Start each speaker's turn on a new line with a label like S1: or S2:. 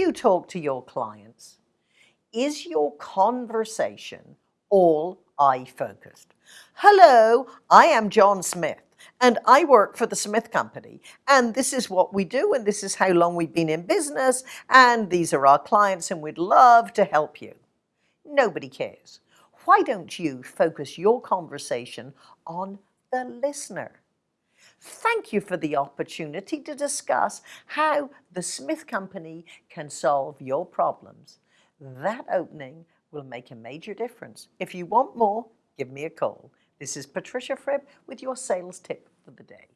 S1: you talk to your clients, is your conversation all I focused? Hello, I am John Smith and I work for the Smith Company and this is what we do and this is how long we've been in business and these are our clients and we'd love to help you. Nobody cares. Why don't you focus your conversation on the listener? Thank you for the opportunity to discuss how the Smith Company can solve your problems. That opening will make a major difference. If you want more, give me a call. This is Patricia Fripp with your sales tip for the day.